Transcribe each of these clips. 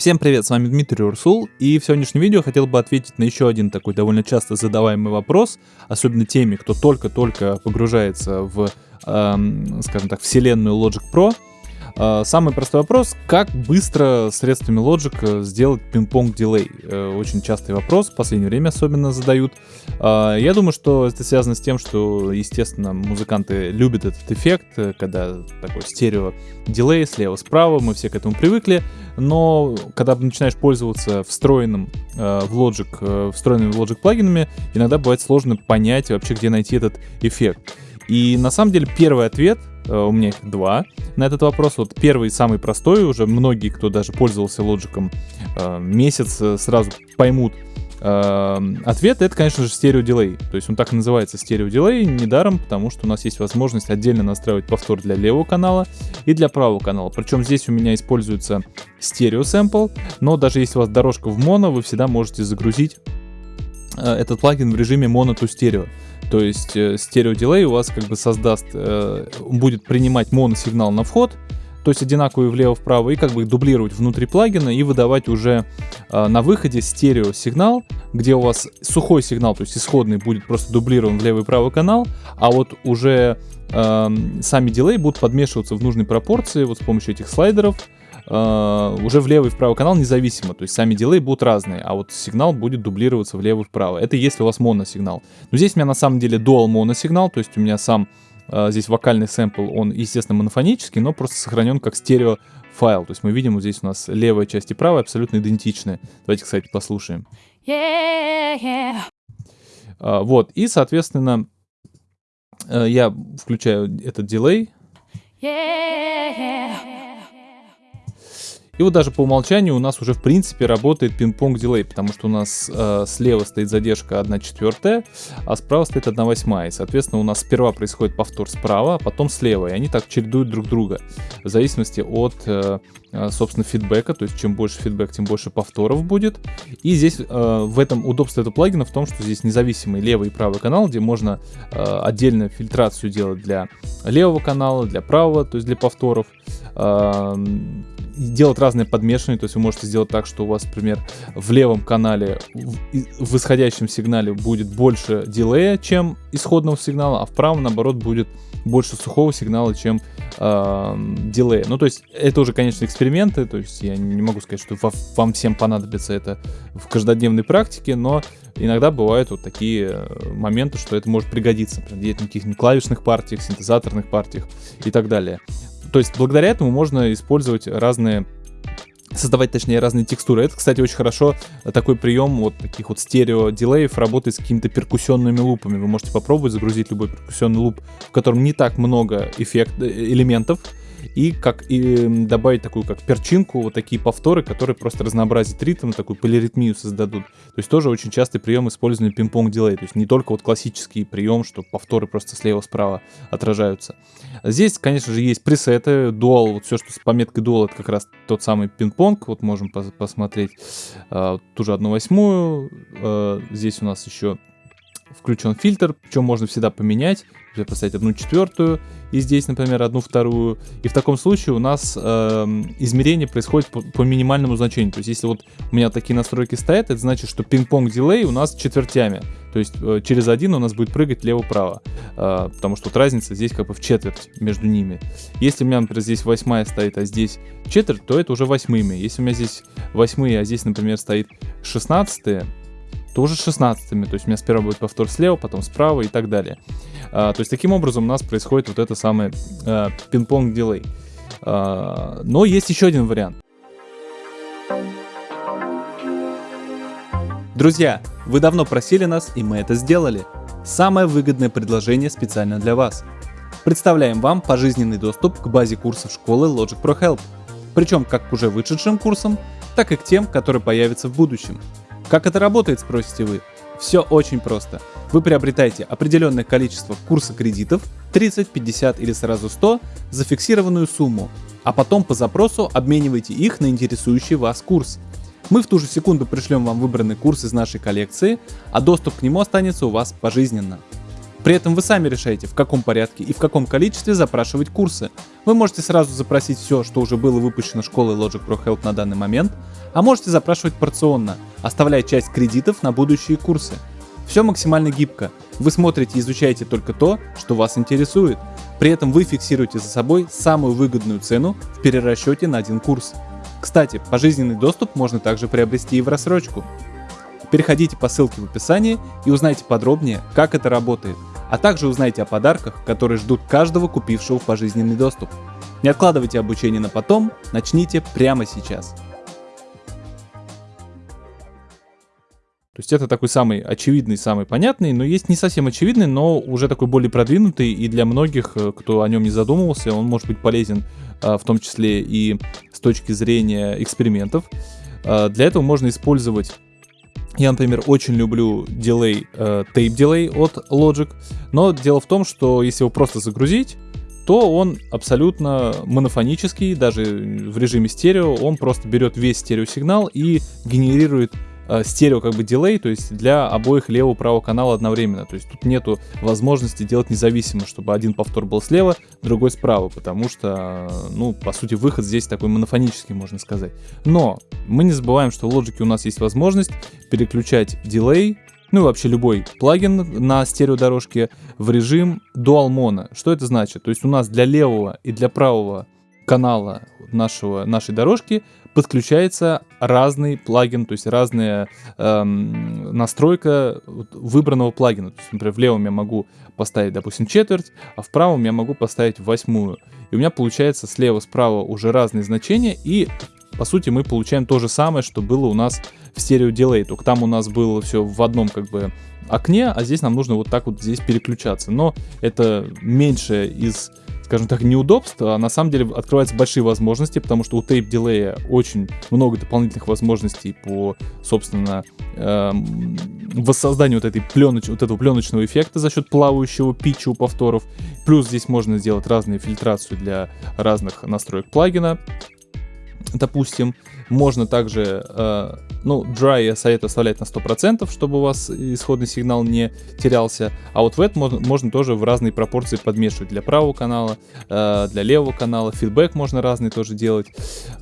Всем привет, с вами Дмитрий Урсул, и в сегодняшнем видео хотел бы ответить на еще один такой довольно часто задаваемый вопрос, особенно теми, кто только-только погружается в, эм, скажем так, вселенную Logic Pro, самый простой вопрос, как быстро средствами Logic э, сделать пинг-понг дилей? Э, очень частый вопрос, в последнее время особенно задают. А, я думаю, что это связано с тем, что, естественно, музыканты любят этот эффект, э, когда такой стерео дилей слева-справа, мы все к этому привыкли, но когда начинаешь пользоваться встроенным в Logic, встроенными в Logic плагинами, иногда бывает сложно понять вообще, где найти этот эффект. И на самом деле первый ответ у меня их два на этот вопрос. Вот первый, самый простой, уже многие, кто даже пользовался лоджиком э, месяц, э, сразу поймут ответ, это, конечно же, стереодилей. То есть он так и называется стереодилей недаром, потому что у нас есть возможность отдельно настраивать повтор для левого канала и для правого канала. Причем здесь у меня используется стерео сэмпл, но даже если у вас дорожка в моно, вы всегда можете загрузить этот плагин в режиме mono to. То есть э, стереодилей у вас как бы создаст, э, будет принимать моносигнал на вход, то есть одинаковый влево-вправо, и как бы дублировать внутри плагина и выдавать уже э, на выходе стерео сигнал, где у вас сухой сигнал, то есть исходный будет просто дублирован в левый и правый канал, а вот уже э, сами дилей будут подмешиваться в нужной пропорции вот с помощью этих слайдеров, э, уже в левый и в правый канал независимо. То есть сами дилей будут разные, а вот сигнал будет дублироваться в левый и вправо. Это если у вас моносигнал. Но здесь у меня на самом деле dual моносигнал, то есть у меня сам э, здесь вокальный сэмпл, он, естественно, монофонический, но просто сохранен как стерео файл. То есть мы видим, вот здесь у нас левая часть и правая абсолютно идентичны. Давайте, кстати, послушаем. Yeah, yeah. Uh, вот, и, соответственно, uh, я включаю этот дилей. Yeah, yeah. И вот даже по умолчанию у нас уже в принципе работает пинг-понг дилей, потому что у нас э, слева стоит задержка 1 четвертая, а справа стоит 1 восьмая. Соответственно, у нас сперва происходит повтор справа, а потом слева. И они так чередуют друг друга в зависимости от, э, э собственно, фидбэка. То есть, чем больше фидбэк, тем больше повторов будет. И здесь э, в этом удобство этого плагина в том, что здесь независимый левый и правый канал, где можно э, отдельно фильтрацию делать для левого канала, для правого, то есть для повторов. Э, делать разные подмешивания, то есть вы можете сделать так, что у вас, например, в левом канале в, в исходящем сигнале будет больше дилея, чем исходного сигнала, а в правом, наоборот, будет больше сухого сигнала, чем э, дилея. Ну, то есть это уже, конечно, эксперименты, то есть я не могу сказать, что вам всем понадобится это в каждодневной практике, но иногда бывают вот такие э, моменты, что это может пригодиться, например, в каких-нибудь клавишных партиях, синтезаторных партиях и так далее. То есть благодаря этому можно использовать разные создавать, точнее, разные текстуры. Это, кстати, очень хорошо э, такой прием вот таких вот стерео-дилеев работает с какими-то перкуссионными лупами. Вы можете попробовать загрузить любой перкуссионный луп, в котором не так много эффект, э, элементов, и как и добавить такую как перчинку, вот такие повторы, которые просто разнообразят ритм, такую полиритмию создадут. То есть тоже очень частый прием использования пинг-понг дилей. То есть не только вот классический прием, что повторы просто слева-справа отражаются. Здесь, конечно же, есть пресеты, dual, вот все, что с пометкой dual, это как раз тот самый пинг-понг. Вот можем пос посмотреть э, ту же одну восьмую. Э, здесь у нас еще включен фильтр, причем можно всегда поменять поставить одну четвертую, и здесь, например, одну вторую. И в таком случае у нас э, измерение происходит по, по минимальному значению. То есть, если вот у меня такие настройки стоят, это значит, что пинг-понг дилей у нас четвертями. То есть, э, через один у нас будет прыгать лево-право. Э, потому что вот разница здесь как бы в четверть между ними. Если у меня, например, здесь восьмая стоит, а здесь четверть, то это уже восьмыми. Если у меня здесь восьмые, а здесь, например, стоит шестнадцатые, тоже 16-ми. То есть у меня сперва будет повтор слева, потом справа и так далее. А, то есть таким образом у нас происходит вот это самое а, пинг-понг дилей. А, но есть еще один вариант. Друзья, вы давно просили нас, и мы это сделали. Самое выгодное предложение специально для вас. Представляем вам пожизненный доступ к базе курсов школы Logic Pro Help. Причем как к уже вышедшим курсам, так и к тем, которые появятся в будущем. Как это работает, спросите вы? Все очень просто. Вы приобретаете определенное количество курса кредитов, 30, 50 или сразу 100, за фиксированную сумму, а потом по запросу обмениваете их на интересующий вас курс. Мы в ту же секунду пришлем вам выбранный курс из нашей коллекции, а доступ к нему останется у вас пожизненно. При этом вы сами решаете, в каком порядке и в каком количестве запрашивать курсы. Вы можете сразу запросить все, что уже было выпущено школой Logic Pro Health на данный момент, а можете запрашивать порционно, оставляя часть кредитов на будущие курсы. Все максимально гибко. Вы смотрите и изучаете только то, что вас интересует. При этом вы фиксируете за собой самую выгодную цену в перерасчете на один курс. Кстати, пожизненный доступ можно также приобрести и в рассрочку. Переходите по ссылке в описании и узнайте подробнее, как это работает, а также узнайте о подарках, которые ждут каждого купившего пожизненный доступ. Не откладывайте обучение на потом, начните прямо сейчас. То есть это такой самый очевидный, самый понятный, но есть не совсем очевидный, но уже такой более продвинутый, и для многих, э, кто о нем не задумывался, он может быть полезен а, в том числе и с точки зрения экспериментов. А, для этого можно использовать я, например, очень люблю дилей, э, tape delay от Logic, но дело в том, что если его просто загрузить, то он абсолютно монофонический, даже в режиме стерео, он просто берет весь стереосигнал и генерирует стерео как бы дилей, то есть для обоих левого правого канала одновременно. То есть тут нету возможности делать независимо, чтобы один повтор был слева, другой справа, потому что, ну, по сути, выход здесь такой монофонический, можно сказать. Но мы не забываем, что в Logic у нас есть возможность переключать дилей, ну и вообще любой плагин на стереодорожке в режим Dual Mono. Что это значит? То есть у нас для левого и для правого канала нашего, нашей дорожки подключается разный плагин, то есть разная эм, настройка выбранного плагина. То есть, например, в левом я могу поставить, допустим, четверть, а в правом я могу поставить восьмую. И у меня получается слева-справа уже разные значения, и по сути мы получаем то же самое, что было у нас в стерео дилей, только там у нас было все в одном как бы окне, а здесь нам нужно вот так вот здесь переключаться. Но это меньше из скажем так, неудобств, а на самом деле открываются большие возможности, потому что у Tape Delay очень много дополнительных возможностей по, собственно, эм, воссозданию вот, этой пленоч... вот этого пленочного эффекта за счет плавающего питча у повторов. Плюс здесь можно сделать разные фильтрацию для разных настроек плагина допустим. Можно также, э, ну, dry я советую оставлять на 100%, чтобы у вас исходный сигнал не терялся. А вот это можно, можно тоже в разные пропорции подмешивать для правого канала, э, для левого канала. Фидбэк можно разный тоже делать.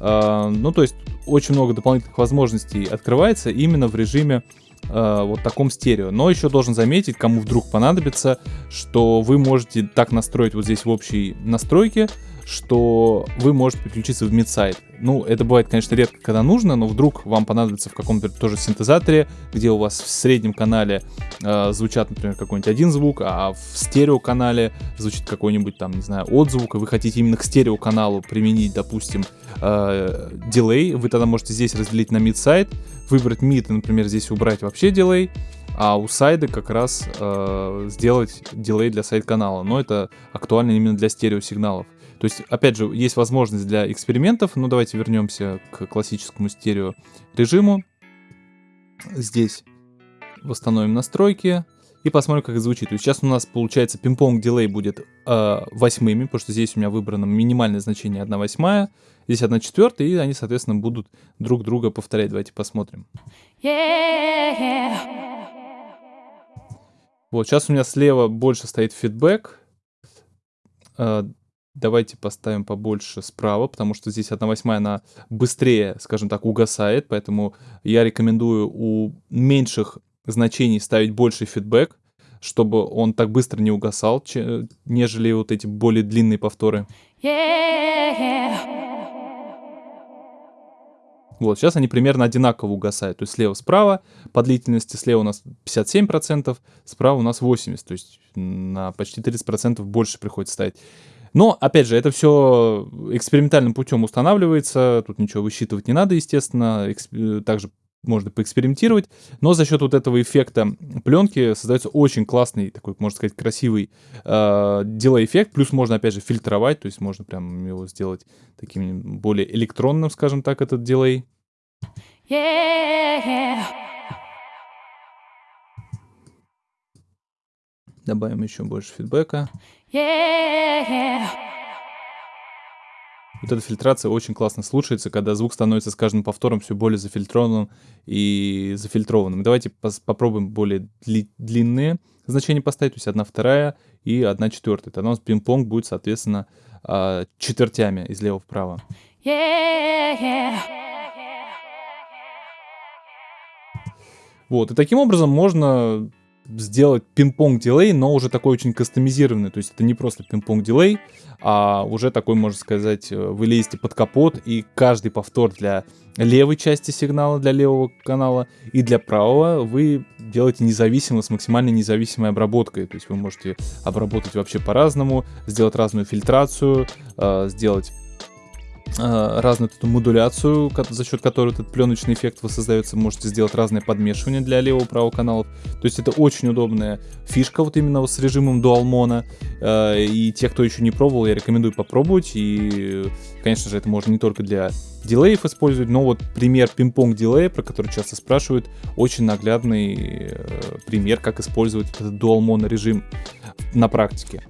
Э, ну, то есть очень много дополнительных возможностей открывается именно в режиме э, вот таком стерео. Но еще должен заметить, кому вдруг понадобится, что вы можете так настроить вот здесь в общей настройке, что вы можете подключиться в мидсайт. Ну, это бывает, конечно, редко, когда нужно, но вдруг вам понадобится в каком-то тоже синтезаторе, где у вас в среднем канале э, звучат, например, какой-нибудь один звук, а в стереоканале звучит какой-нибудь там, не знаю, отзвук, и вы хотите именно к стереоканалу применить, допустим, э, дилей, вы тогда можете здесь разделить на мидсайт, выбрать мид и, например, здесь убрать вообще дилей, а у сайда как раз э, сделать дилей для сайт-канала. Но это актуально именно для стереосигналов. То есть, опять же, есть возможность для экспериментов. Ну, давайте вернемся к классическому стерео режиму. Здесь восстановим настройки и посмотрим, как это звучит. То есть сейчас у нас, получается, пинг-понг дилей будет э, восьмыми, потому что здесь у меня выбрано минимальное значение 1 восьмая, здесь 1 четвертая, и они, соответственно, будут друг друга повторять. Давайте посмотрим. Yeah. Вот, сейчас у меня слева больше стоит фидбэк. Э, Давайте поставим побольше справа, потому что здесь 1 восьмая, она быстрее, скажем так, угасает, поэтому я рекомендую у меньших значений ставить больше фидбэк, чтобы он так быстро не угасал, нежели вот эти более длинные повторы. Вот, сейчас они примерно одинаково угасают. То есть слева-справа по длительности, слева у нас 57%, справа у нас 80%. То есть на почти 30% больше приходится ставить. Но, опять же, это все экспериментальным путем устанавливается, тут ничего высчитывать не надо, естественно, Эксп... также можно поэкспериментировать, но за счет вот этого эффекта пленки создается очень классный, такой, можно сказать, красивый э, дилей-эффект, плюс можно, опять же, фильтровать, то есть можно прям его сделать таким более электронным, скажем так, этот дилей. Yeah. Добавим еще больше фидбэка. Yeah. Вот эта фильтрация очень классно слушается, когда звук становится с каждым повтором все более зафильтрованным и зафильтрованным. Давайте попробуем более дли длинные значения поставить, то есть 1 вторая и 1 четвертая. Тогда у нас пинг-понг будет, соответственно, а, четвертями из лева вправо. Yeah, yeah. Вот, и таким образом можно сделать пинг-понг дилей, но уже такой очень кастомизированный. То есть это не просто пинг-понг дилей, а уже такой, можно сказать, э, вы лезете под капот, и каждый повтор для левой части сигнала, для левого канала, и для правого вы делаете независимо, с максимально независимой обработкой. То есть вы можете обработать вообще по-разному, сделать разную фильтрацию, э, сделать разную эту модуляцию, за счет которой этот пленочный эффект воссоздается. Можете сделать разные подмешивания для левого правого каналов. То есть это очень удобная фишка вот именно с режимом Mono. Э, и те, кто еще не пробовал, я рекомендую попробовать. И, конечно же, это можно не только для дилеев использовать, но вот пример пинг-понг дилея, про который часто спрашивают, очень наглядный э, пример, как использовать этот Mono режим на практике.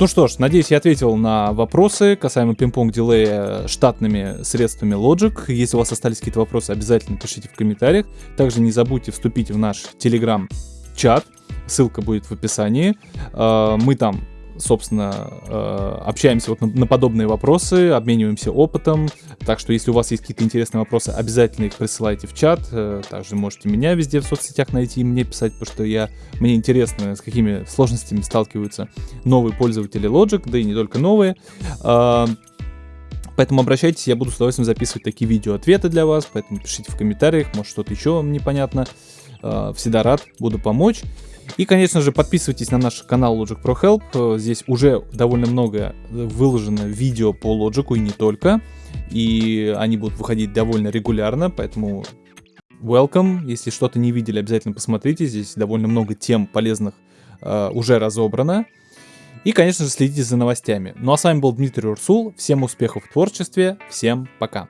Ну что ж, надеюсь, я ответил на вопросы касаемо пинг-понг дилея штатными средствами Logic. Если у вас остались какие-то вопросы, обязательно пишите в комментариях. Также не забудьте вступить в наш телеграм-чат. Ссылка будет в описании. А, мы там собственно, э, общаемся вот на, подобные вопросы, обмениваемся опытом. Так что, если у вас есть какие-то интересные вопросы, обязательно их присылайте в чат. Э, также можете меня везде в соцсетях найти и мне писать, потому что я, мне интересно, с какими сложностями сталкиваются новые пользователи Logic, да и не только новые. Э, Поэтому обращайтесь, я буду с удовольствием записывать такие видео-ответы для вас, поэтому пишите в комментариях, может что-то еще вам непонятно. Всегда рад, буду помочь. И, конечно же, подписывайтесь на наш канал Logic Pro Help. Здесь уже довольно много выложено видео по Logic и не только. И они будут выходить довольно регулярно, поэтому welcome. Если что-то не видели, обязательно посмотрите. Здесь довольно много тем полезных uh, уже разобрано. И, конечно же, следите за новостями. Ну а с вами был Дмитрий Урсул. Всем успехов в творчестве. Всем пока.